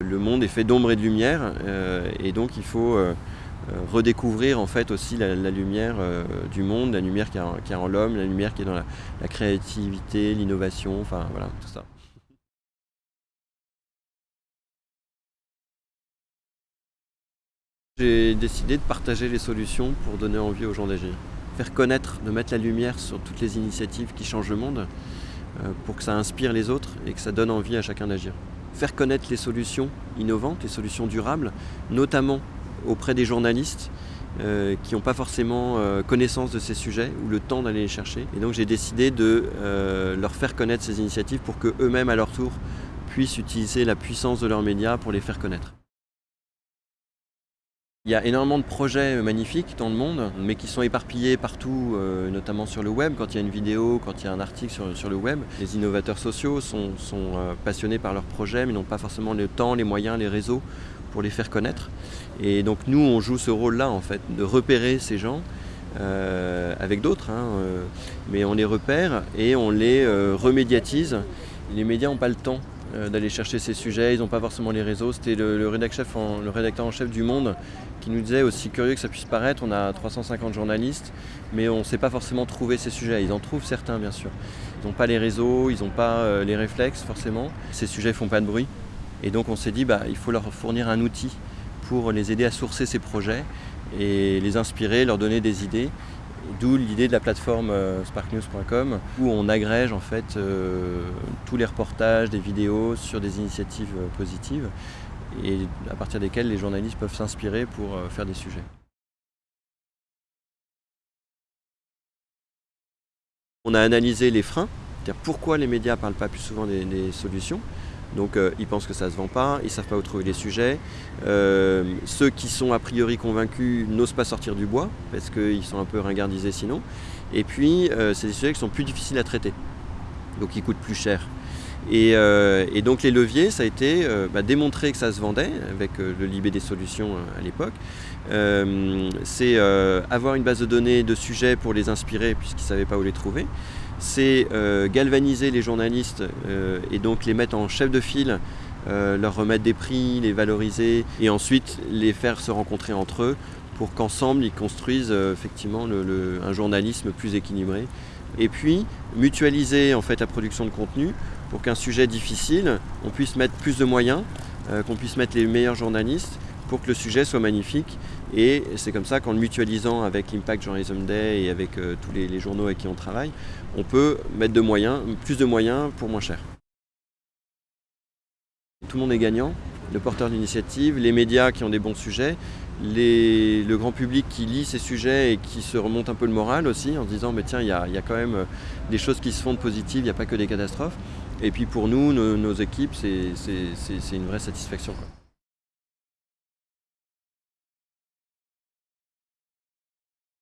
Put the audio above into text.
Le monde est fait d'ombre et de lumière euh, et donc il faut euh, euh, redécouvrir en fait aussi la, lumière du monde, la lumière qui est en, l'homme, la lumière qui est dans la, la créativité, l'innovation, enfin voilà, tout ça. J'ai décidé de partager les solutions pour donner envie aux gens d'agir. Faire connaître, de mettre la lumière sur toutes les initiatives qui changent le monde pour que ça inspire les autres et que ça donne envie à chacun d'agir faire connaître les solutions innovantes, les solutions durables, notamment auprès des journalistes euh, qui n'ont pas forcément euh, connaissance de ces sujets ou le temps d'aller les chercher. Et donc j'ai décidé de euh, leur faire connaître ces initiatives pour qu'eux-mêmes à leur tour puissent utiliser la puissance de leurs médias pour les faire connaître. Il y a énormément de projets magnifiques dans le monde, mais qui sont éparpillés partout, euh, notamment sur le web, quand il y a une vidéo, quand il y a un article sur, le web. Les innovateurs sociaux sont, euh, passionnés par leurs projets, mais n'ont pas forcément le temps, les moyens, les réseaux pour les faire connaître. Et donc nous, on joue ce rôle-là, en fait, de repérer ces gens, euh, avec d'autres, hein, mais on les repère et on les remédiatise. Les médias n'ont pas le temps euh, d'aller chercher ces sujets, ils n'ont pas forcément les réseaux. C'était le, rédacteur en chef du Monde qui nous disait, aussi curieux que ça puisse paraître, on a 350 journalistes, mais on ne sait pas forcément trouver ces sujets. Ils en trouvent certains bien sûr. Ils n'ont pas les réseaux, ils n'ont pas euh, les réflexes forcément. Ces sujets ne font pas de bruit. Et donc on s'est dit, bah, il faut leur fournir un outil pour les aider à sourcer ces projets et les inspirer, leur donner des idées. D'où l'idée de la plateforme euh, sparknews.com où on agrège en fait euh, tous les reportages, des vidéos sur des initiatives euh, positives et à partir desquelles les journalistes peuvent s'inspirer pour faire des sujets. On a analysé les freins, c'est-à-dire pourquoi les médias ne parlent pas plus souvent des solutions, donc euh, ils pensent que ça ne se vend pas, ils ne savent pas où trouver les sujets. Euh, ceux qui sont a priori convaincus n'osent pas sortir du bois parce qu'ils sont un peu ringardisés sinon. Et puis euh, c'est des sujets qui sont plus difficiles à traiter, donc ils coûtent plus cher. Et, donc les leviers, ça a été bah, démontrer que ça se vendait avec le Libé des solutions à l'époque. c'est avoir une base de données de sujets pour les inspirer puisqu'ils ne savaient pas où les trouver c'est euh, galvaniser les journalistes euh, et donc les mettre en chef de file, euh, leur remettre des prix, les valoriser et ensuite les faire se rencontrer entre eux pour qu'ensemble ils construisent effectivement un journalisme plus équilibré. Et puis mutualiser en fait la production de contenu pour qu'un sujet difficile, on puisse mettre plus de moyens, qu'on puisse mettre les meilleurs journalistes pour que le sujet soit magnifique. Et c'est comme ça qu'en le mutualisant avec l'Impact Journalism Day et avec euh, tous les, journaux avec qui on travaille, on peut mettre de moyens, plus de moyens pour moins cher. Tout le monde est gagnant, le porteur d'initiative, les médias qui ont des bons sujets, le grand public qui lit ces sujets et qui se remonte un peu le moral aussi en se disant mais tiens il y, a, quand même euh, des choses qui se font de positives, il n'y a pas que des catastrophes. Et puis pour nous, nos, équipes, c'est une vraie satisfaction.